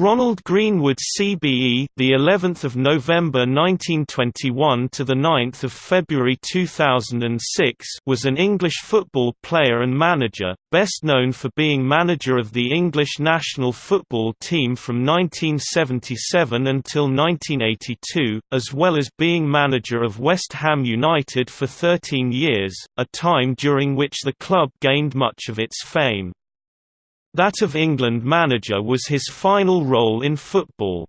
Ronald Greenwood CBE the 11th of November 1921 to the 9th of February 2006 was an English football player and manager best known for being manager of the English national football team from 1977 until 1982 as well as being manager of West Ham United for 13 years a time during which the club gained much of its fame that of England manager was his final role in football.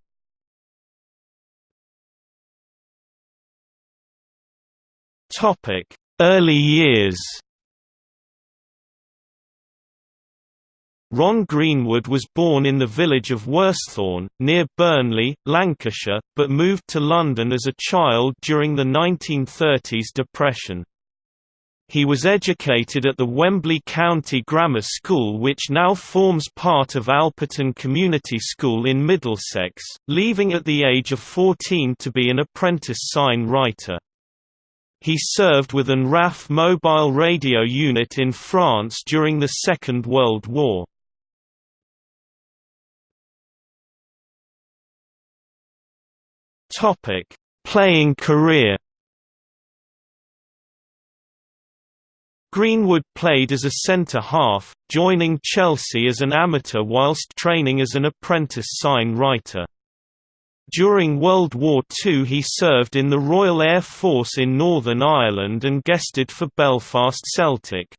Early years Ron Greenwood was born in the village of Worsthorne, near Burnley, Lancashire, but moved to London as a child during the 1930s Depression. He was educated at the Wembley County Grammar School which now forms part of Alperton Community School in Middlesex, leaving at the age of 14 to be an apprentice sign writer. He served with an RAF mobile radio unit in France during the Second World War. Playing career Greenwood played as a centre-half, joining Chelsea as an amateur whilst training as an apprentice sign writer. During World War II he served in the Royal Air Force in Northern Ireland and guested for Belfast Celtic.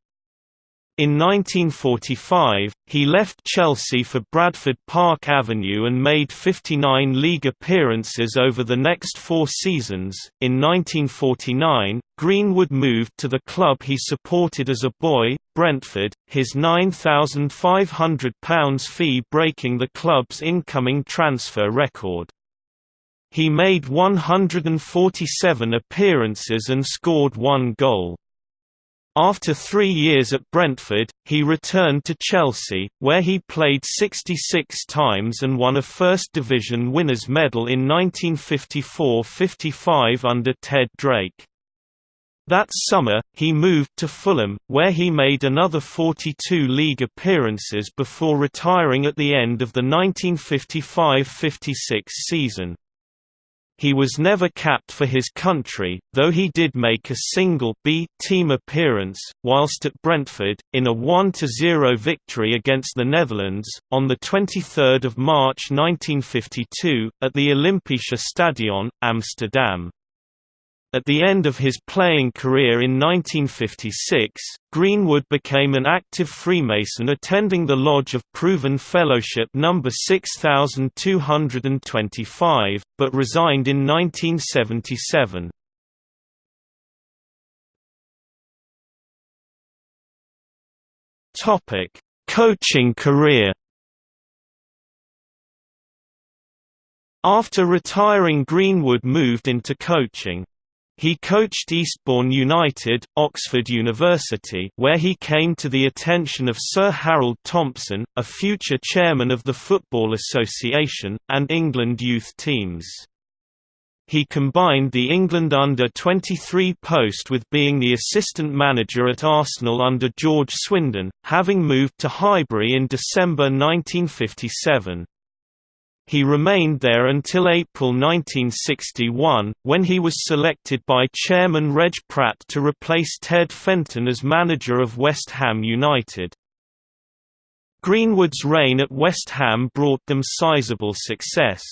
In 1945, he left Chelsea for Bradford Park Avenue and made 59 league appearances over the next four seasons. In 1949, Greenwood moved to the club he supported as a boy, Brentford, his £9,500 fee breaking the club's incoming transfer record. He made 147 appearances and scored one goal. After three years at Brentford, he returned to Chelsea, where he played 66 times and won a First Division Winners' Medal in 1954–55 under Ted Drake. That summer, he moved to Fulham, where he made another 42 league appearances before retiring at the end of the 1955–56 season. He was never capped for his country, though he did make a single B team appearance, whilst at Brentford, in a 1–0 victory against the Netherlands, on 23 March 1952, at the Olympische Stadion, Amsterdam. At the end of his playing career in 1956, Greenwood became an active Freemason attending the Lodge of Proven Fellowship No. 6225, but resigned in 1977. Coaching career After retiring Greenwood moved into coaching. He coached Eastbourne United, Oxford University where he came to the attention of Sir Harold Thompson, a future chairman of the Football Association, and England youth teams. He combined the England under-23 post with being the assistant manager at Arsenal under George Swindin, having moved to Highbury in December 1957. He remained there until April 1961, when he was selected by chairman Reg Pratt to replace Ted Fenton as manager of West Ham United. Greenwood's reign at West Ham brought them sizable success.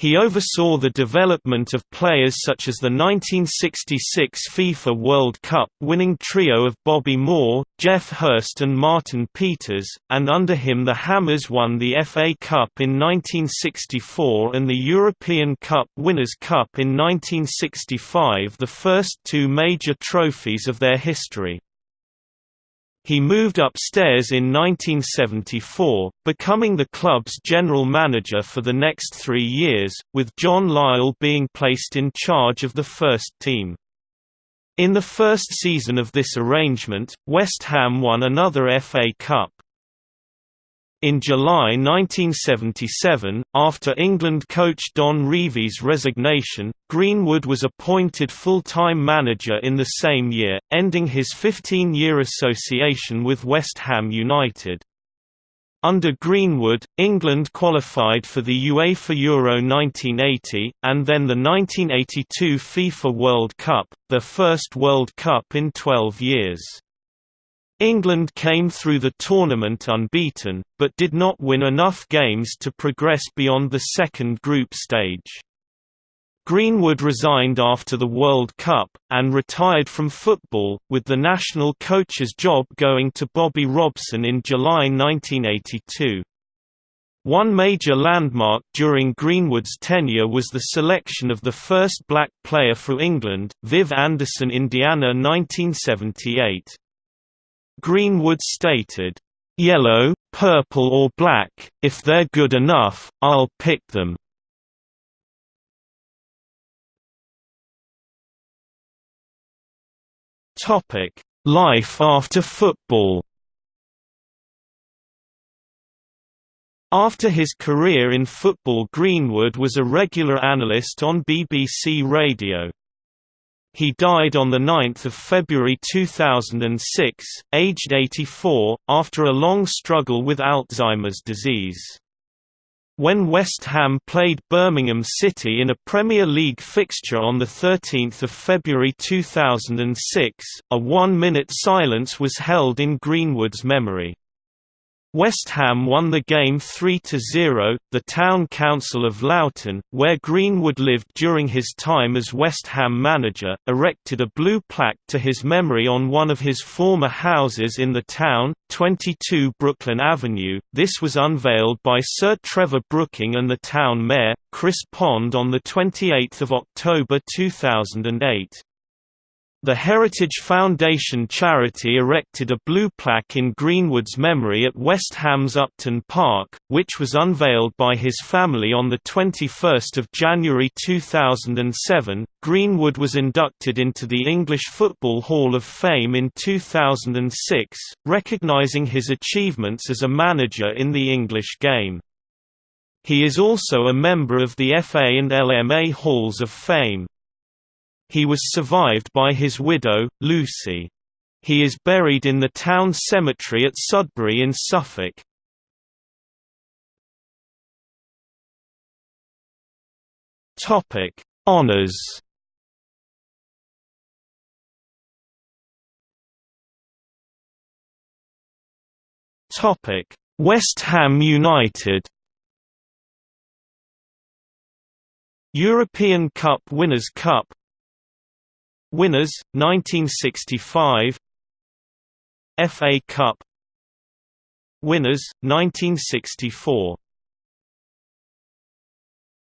He oversaw the development of players such as the 1966 FIFA World Cup winning trio of Bobby Moore, Geoff Hurst and Martin Peters, and under him the Hammers won the FA Cup in 1964 and the European Cup Winners' Cup in 1965 the first two major trophies of their history. He moved upstairs in 1974, becoming the club's general manager for the next three years, with John Lyall being placed in charge of the first team. In the first season of this arrangement, West Ham won another FA Cup. In July 1977, after England coach Don Revie's resignation, Greenwood was appointed full-time manager in the same year, ending his 15-year association with West Ham United. Under Greenwood, England qualified for the UEFA Euro 1980, and then the 1982 FIFA World Cup, their first World Cup in 12 years. England came through the tournament unbeaten, but did not win enough games to progress beyond the second group stage. Greenwood resigned after the World Cup, and retired from football, with the national coach's job going to Bobby Robson in July 1982. One major landmark during Greenwood's tenure was the selection of the first black player for England, Viv Anderson Indiana 1978. Greenwood stated, "'Yellow, purple or black, if they're good enough, I'll pick them." Life after football After his career in football Greenwood was a regular analyst on BBC Radio. He died on 9 February 2006, aged 84, after a long struggle with Alzheimer's disease. When West Ham played Birmingham City in a Premier League fixture on 13 February 2006, a one-minute silence was held in Greenwood's memory. West Ham won the game 3–0. The town council of Loughton, where Greenwood lived during his time as West Ham manager, erected a blue plaque to his memory on one of his former houses in the town, 22 Brooklyn Avenue. This was unveiled by Sir Trevor Brooking and the town mayor, Chris Pond on 28 October 2008. The Heritage Foundation charity erected a blue plaque in Greenwood's memory at West Ham's Upton Park, which was unveiled by his family on 21 January 2007. Greenwood was inducted into the English Football Hall of Fame in 2006, recognising his achievements as a manager in the English game. He is also a member of the FA and LMA Halls of Fame. He was survived by his widow, Lucy. He is buried in the town cemetery at Sudbury in Suffolk. Topic: Honours. Topic: West Ham United. European Cup Winners' Cup Winners 1965 FA Cup. Winners 1964